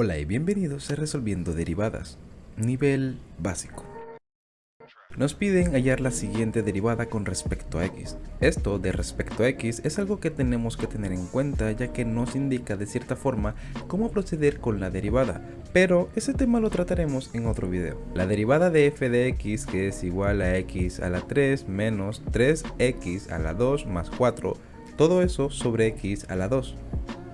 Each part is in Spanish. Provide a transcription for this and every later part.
Hola y bienvenidos a Resolviendo Derivadas, nivel básico. Nos piden hallar la siguiente derivada con respecto a x. Esto de respecto a x es algo que tenemos que tener en cuenta ya que nos indica de cierta forma cómo proceder con la derivada, pero ese tema lo trataremos en otro video. La derivada de f de x que es igual a x a la 3 menos 3x a la 2 más 4, todo eso sobre x a la 2.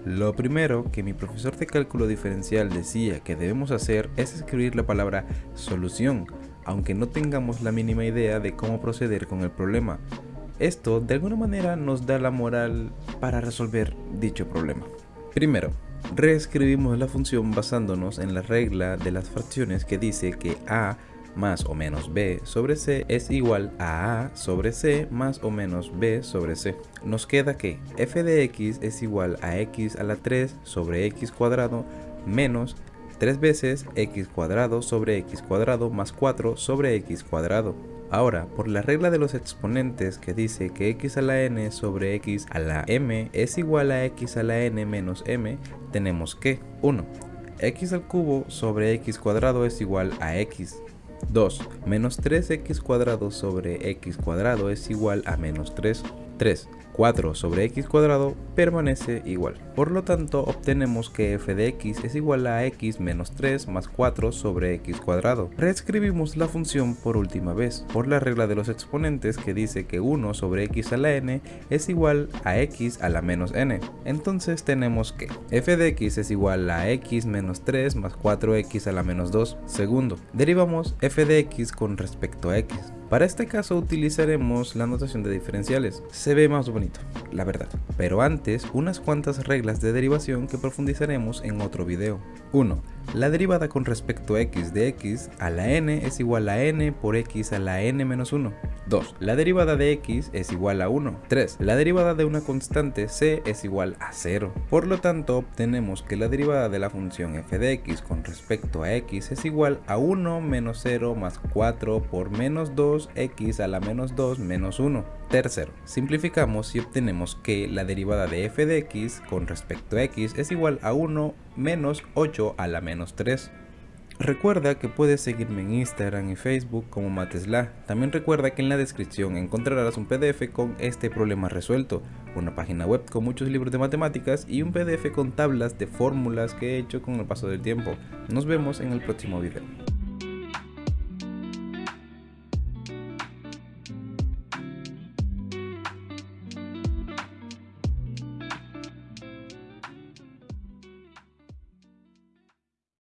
Lo primero que mi profesor de cálculo diferencial decía que debemos hacer es escribir la palabra solución, aunque no tengamos la mínima idea de cómo proceder con el problema. Esto de alguna manera nos da la moral para resolver dicho problema. Primero, reescribimos la función basándonos en la regla de las fracciones que dice que a más o menos b sobre c es igual a a sobre c más o menos b sobre c. Nos queda que f de x es igual a x a la 3 sobre x cuadrado menos 3 veces x cuadrado sobre x cuadrado más 4 sobre x cuadrado. Ahora, por la regla de los exponentes que dice que x a la n sobre x a la m es igual a x a la n menos m, tenemos que 1. x al cubo sobre x cuadrado es igual a x 2. Menos 3x cuadrado sobre x cuadrado es igual a menos 3. 3. 4 sobre x cuadrado permanece igual. Por lo tanto, obtenemos que f de x es igual a x menos 3 más 4 sobre x cuadrado. Reescribimos la función por última vez, por la regla de los exponentes que dice que 1 sobre x a la n es igual a x a la menos n. Entonces tenemos que f de x es igual a x menos 3 más 4x a la menos 2. Segundo, derivamos f de x con respecto a x. Para este caso utilizaremos la notación de diferenciales. Se ve más bonito, la verdad. Pero antes, unas cuantas reglas de derivación que profundizaremos en otro video. 1. La derivada con respecto a x de x a la n es igual a n por x a la n menos 1. 2. La derivada de x es igual a 1. 3. La derivada de una constante c es igual a 0. Por lo tanto, obtenemos que la derivada de la función f de x con respecto a x es igual a 1 menos 0 más 4 por menos 2x a la menos 2 menos 1. Tercero, simplificamos y obtenemos que la derivada de f de x con respecto a x es igual a 1 menos 8 a la menos 3. Recuerda que puedes seguirme en Instagram y Facebook como Matesla. También recuerda que en la descripción encontrarás un PDF con este problema resuelto, una página web con muchos libros de matemáticas y un PDF con tablas de fórmulas que he hecho con el paso del tiempo. Nos vemos en el próximo video.